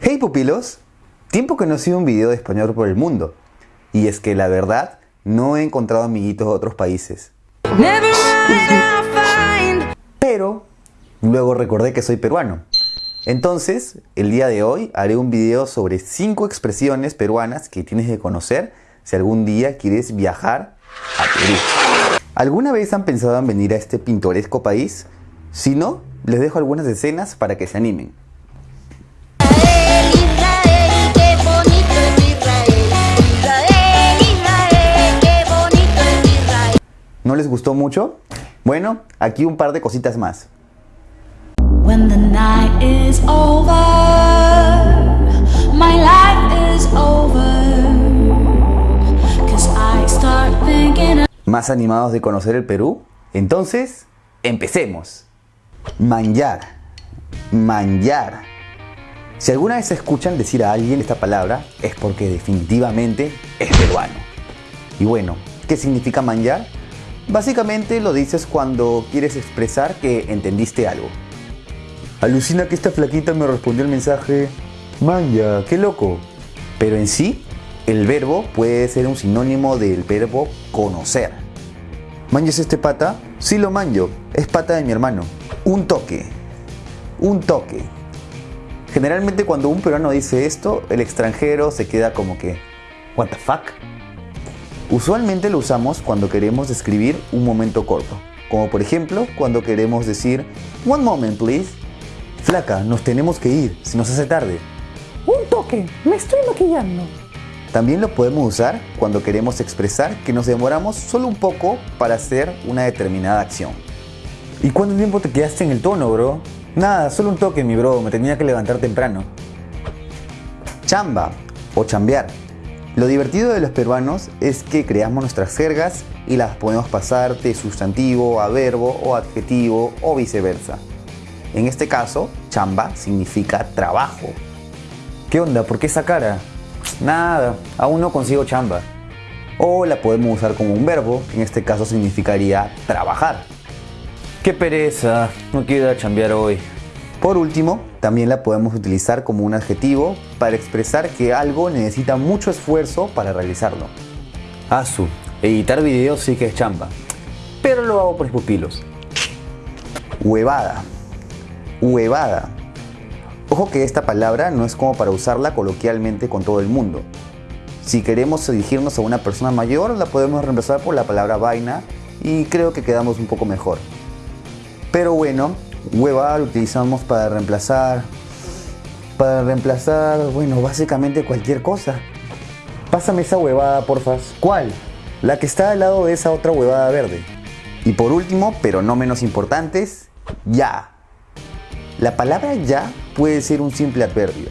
Hey pupilos, tiempo que no ha sido un video de español por el mundo. Y es que la verdad, no he encontrado amiguitos de otros países. Pero luego recordé que soy peruano. Entonces, el día de hoy haré un video sobre 5 expresiones peruanas que tienes que conocer si algún día quieres viajar a Perú. ¿Alguna vez han pensado en venir a este pintoresco país? Si no, les dejo algunas escenas para que se animen. Les gustó mucho? Bueno, aquí un par de cositas más. ¿Más animados de conocer el Perú? Entonces, empecemos. Manjar. Manjar. Si alguna vez escuchan decir a alguien esta palabra, es porque definitivamente es peruano. Y bueno, ¿qué significa manjar? Básicamente lo dices cuando quieres expresar que entendiste algo. Alucina que esta flaquita me respondió el mensaje, manja, qué loco. Pero en sí, el verbo puede ser un sinónimo del verbo conocer. ¿Manjas este pata? Sí lo manjo, es pata de mi hermano. Un toque. Un toque. Generalmente cuando un peruano dice esto, el extranjero se queda como que, what the fuck? Usualmente lo usamos cuando queremos describir un momento corto, como por ejemplo cuando queremos decir One moment please. Flaca, nos tenemos que ir, si nos hace tarde. Un toque, me estoy maquillando. También lo podemos usar cuando queremos expresar que nos demoramos solo un poco para hacer una determinada acción. ¿Y cuánto tiempo te quedaste en el tono, bro? Nada, solo un toque, mi bro, me tenía que levantar temprano. Chamba o chambear lo divertido de los peruanos es que creamos nuestras jergas y las podemos pasar de sustantivo a verbo o adjetivo o viceversa. En este caso, chamba significa trabajo. ¿Qué onda? ¿Por qué esa cara? Nada, aún no consigo chamba. O la podemos usar como un verbo, en este caso significaría trabajar. ¡Qué pereza! No quiero ir chambear hoy. Por último, también la podemos utilizar como un adjetivo para expresar que algo necesita mucho esfuerzo para realizarlo. Asu, editar videos sí que es chamba, pero lo hago por mis pupilos. Huevada. Huevada. Ojo que esta palabra no es como para usarla coloquialmente con todo el mundo. Si queremos dirigirnos a una persona mayor, la podemos reemplazar por la palabra vaina y creo que quedamos un poco mejor. Pero bueno, hueva lo utilizamos para reemplazar, para reemplazar, bueno, básicamente cualquier cosa. Pásame esa huevada, porfas. ¿Cuál? La que está al lado de esa otra huevada verde. Y por último, pero no menos importantes, ya. La palabra ya puede ser un simple adverbio,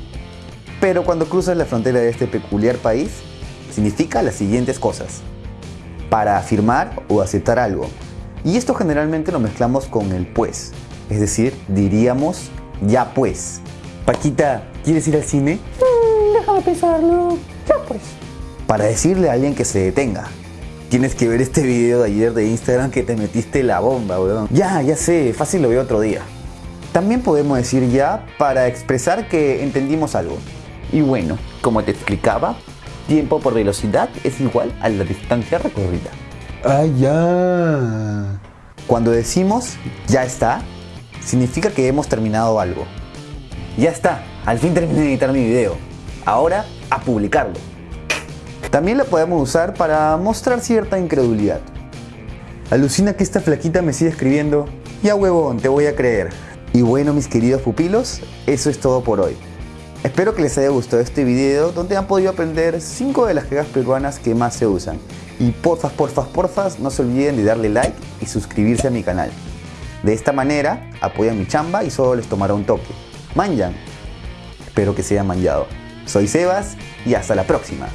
pero cuando cruzas la frontera de este peculiar país, significa las siguientes cosas. Para afirmar o aceptar algo. Y esto generalmente lo mezclamos con el pues, es decir, diríamos ya pues. Paquita, ¿quieres ir al cine? Mm, déjame pensarlo. Ya pues. Para decirle a alguien que se detenga. Tienes que ver este video de ayer de Instagram que te metiste la bomba, weón. Ya, ya sé, fácil lo veo otro día. También podemos decir ya para expresar que entendimos algo. Y bueno, como te explicaba, tiempo por velocidad es igual a la distancia recorrida. Ah, ya. Cuando decimos ya está, significa que hemos terminado algo. Ya está, al fin terminé de editar mi video. Ahora a publicarlo. También la podemos usar para mostrar cierta incredulidad. Alucina que esta flaquita me sigue escribiendo, ya huevón, te voy a creer. Y bueno mis queridos pupilos, eso es todo por hoy. Espero que les haya gustado este video donde han podido aprender 5 de las jergas peruanas que más se usan. Y porfas, porfas, porfas, no se olviden de darle like y suscribirse a mi canal. De esta manera apoyan mi chamba y solo les tomará un toque. Manjan. Espero que se hayan manjado. Soy Sebas y hasta la próxima.